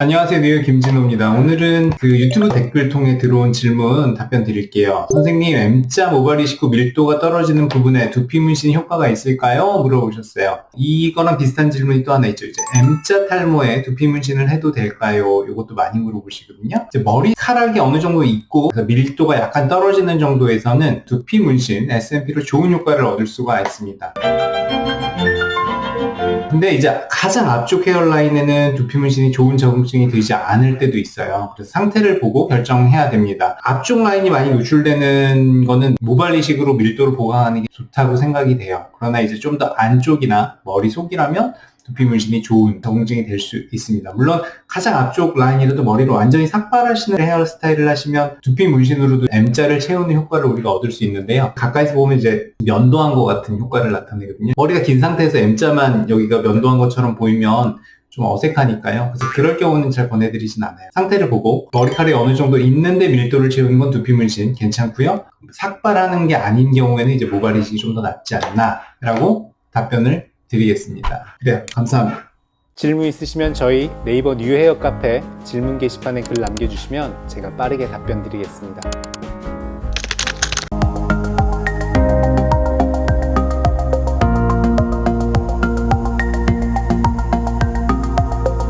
안녕하세요. 뉴욕 김진호입니다. 오늘은 그 유튜브 댓글 통해 들어온 질문 답변 드릴게요. 선생님 M자 모발 이식후 밀도가 떨어지는 부분에 두피 문신 효과가 있을까요? 물어보셨어요. 이거랑 비슷한 질문이 또 하나 있죠. 이제 M자 탈모에 두피 문신을 해도 될까요? 이것도 많이 물어보시거든요. 이제 머리카락이 어느 정도 있고 밀도가 약간 떨어지는 정도에서는 두피 문신 SMP로 좋은 효과를 얻을 수가 있습니다 근데 이제 가장 앞쪽 헤어라인에는 두피 문신이 좋은 적응증이 되지 않을 때도 있어요. 그래서 상태를 보고 결정해야 됩니다. 앞쪽 라인이 많이 노출되는 거는 모발 이식으로 밀도를 보강하는 게 좋다고 생각이 돼요. 그러나 이제 좀 더 안쪽이나 머리 속이라면 두피 문신이 좋은 적응증이 될 수 있습니다. 물론 가장 앞쪽 라인이라도 머리를 완전히 삭발하시는 헤어스타일을 하시면 두피 문신으로도 M자를 채우는 효과를 우리가 얻을 수 있는데요. 가까이서 보면 이제 면도한 것 같은 효과를 나타내거든요. 머리가 긴 상태에서 M자만 여기가 면도한 것처럼 보이면 좀 어색하니까요. 그래서 그럴 경우는 잘 권해드리진 않아요. 상태를 보고 머리카락이 어느 정도 있는데 밀도를 채우는 건 두피 문신 괜찮고요. 삭발하는 게 아닌 경우에는 이제 모발 이식이 좀 더 낫지 않나 라고 답변을 드리겠습니다. 그래요. 감사합니다. 질문 있으시면 저희 네이버 뉴헤어 카페 질문 게시판에 글 남겨주시면 제가 빠르게 답변 드리겠습니다.